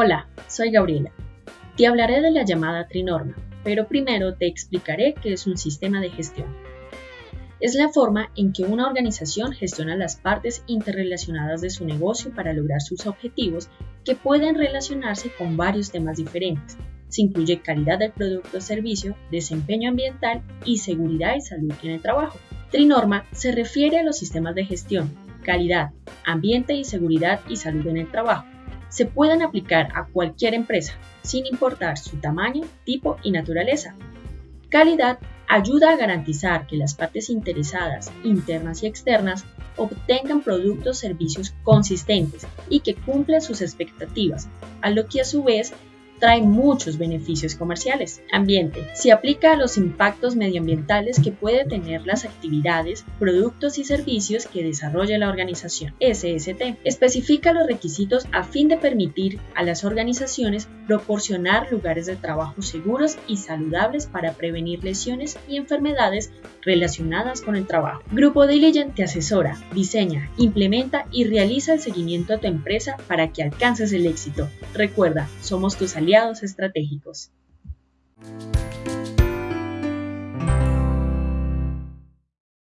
Hola, soy Gabriela. Te hablaré de la llamada Trinorma, pero primero te explicaré qué es un sistema de gestión. Es la forma en que una organización gestiona las partes interrelacionadas de su negocio para lograr sus objetivos que pueden relacionarse con varios temas diferentes. Se incluye calidad del producto o servicio, desempeño ambiental y seguridad y salud en el trabajo. Trinorma se refiere a los sistemas de gestión, calidad, ambiente y seguridad y salud en el trabajo. Se pueden aplicar a cualquier empresa, sin importar su tamaño, tipo y naturaleza. Calidad ayuda a garantizar que las partes interesadas, internas y externas, obtengan productos o servicios consistentes y que cumplan sus expectativas, a lo que a su vez trae muchos beneficios comerciales. Ambiente. Se aplica a los impactos medioambientales que puede tener las actividades, productos y servicios que desarrolla la organización. SST. Especifica los requisitos a fin de permitir a las organizaciones proporcionar lugares de trabajo seguros y saludables para prevenir lesiones y enfermedades relacionadas con el trabajo. Grupo Diligent te asesora, diseña, implementa y realiza el seguimiento a tu empresa para que alcances el éxito. Recuerda, somos tus estratégicos.